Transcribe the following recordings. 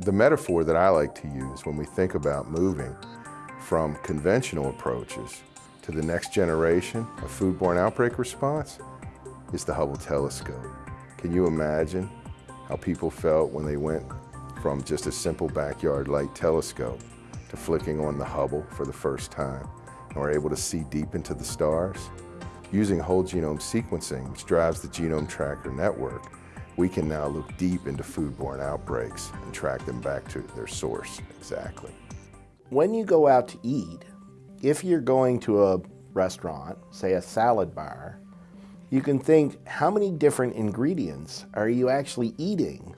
The metaphor that I like to use when we think about moving from conventional approaches to the next generation of foodborne outbreak response is the Hubble telescope. Can you imagine how people felt when they went from just a simple backyard light telescope to flicking on the Hubble for the first time and were able to see deep into the stars? Using whole genome sequencing, which drives the GenomeTrakr network, we can now look deep into foodborne outbreaks and track them back to their source exactly. When you go out to eat, if you're going to a restaurant, say a salad bar, you can think how many different ingredients are you actually eating?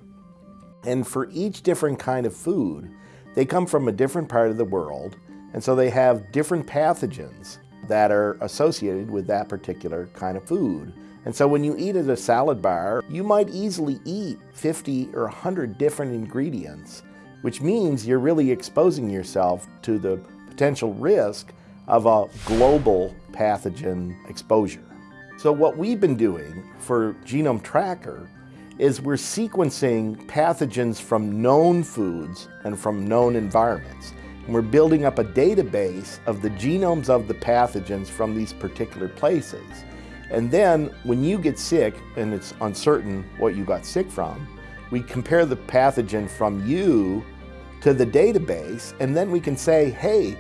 And for each different kind of food, they come from a different part of the world, and so they have different pathogens that are associated with that particular kind of food. And so when you eat at a salad bar, you might easily eat 50 or 100 different ingredients, which means you're really exposing yourself to the potential risk of a global pathogen exposure. So what we've been doing for GenomeTrakr is we're sequencing pathogens from known foods and from known environments. And we're building up a database of the genomes of the pathogens from these particular places. And then when you get sick and it's uncertain what you got sick from, we compare the pathogen from you to the database and then we can say, hey,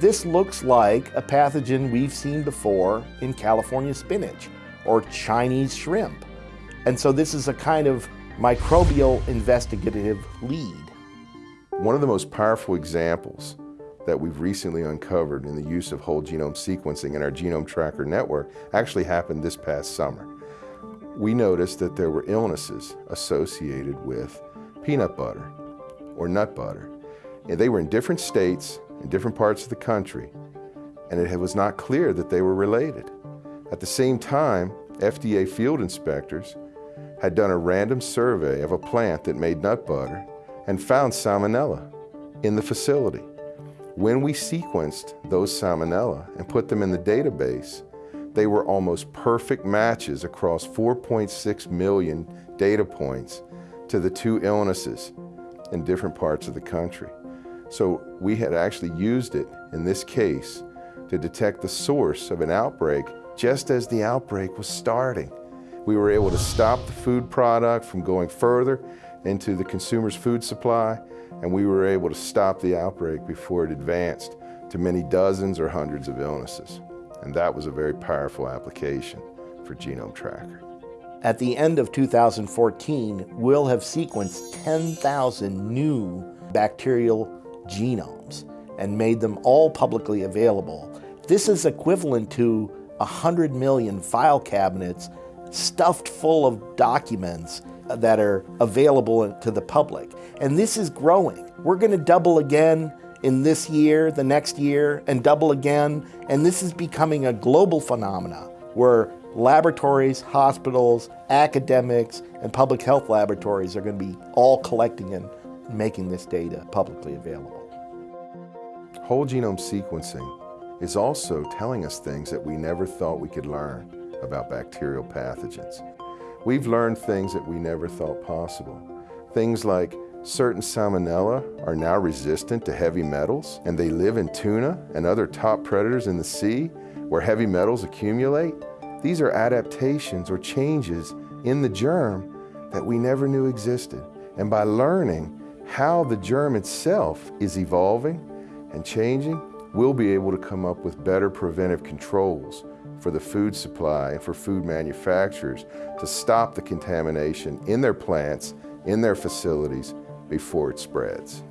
this looks like a pathogen we've seen before in California spinach or Chinese shrimp. And so this is a kind of microbial investigative lead. One of the most powerful examples that we've recently uncovered in the use of whole genome sequencing in our GenomeTrakr network actually happened this past summer. We noticed that there were illnesses associated with peanut butter or nut butter. And they were in different states, in different parts of the country, and it was not clear that they were related. At the same time, FDA field inspectors had done a random survey of a plant that made nut butter and found salmonella in the facility. When we sequenced those salmonella and put them in the database, they were almost perfect matches across 4.6 million data points to the two illnesses in different parts of the country. So we had actually used it in this case to detect the source of an outbreak just as the outbreak was starting. We were able to stop the food product from going further into the consumer's food supply and we were able to stop the outbreak before it advanced to many dozens or hundreds of illnesses. And that was a very powerful application for GenomeTrakr. At the end of 2014, we'll have sequenced 10,000 new bacterial genomes and made them all publicly available. This is equivalent to 100 million file cabinets stuffed full of documents that are available to the public. And this is growing. We're going to double again in this year, the next year, and double again. And this is becoming a global phenomena where laboratories, hospitals, academics, and public health laboratories are going to be all collecting and making this data publicly available. Whole genome sequencing is also telling us things that we never thought we could learn about bacterial pathogens. We've learned things that we never thought possible. Things like certain salmonella are now resistant to heavy metals and they live in tuna and other top predators in the sea where heavy metals accumulate. These are adaptations or changes in the germ that we never knew existed. And by learning how the germ itself is evolving and changing, we'll be able to come up with better preventive controls for the food supply and for food manufacturers to stop the contamination in their plants, in their facilities, before it spreads.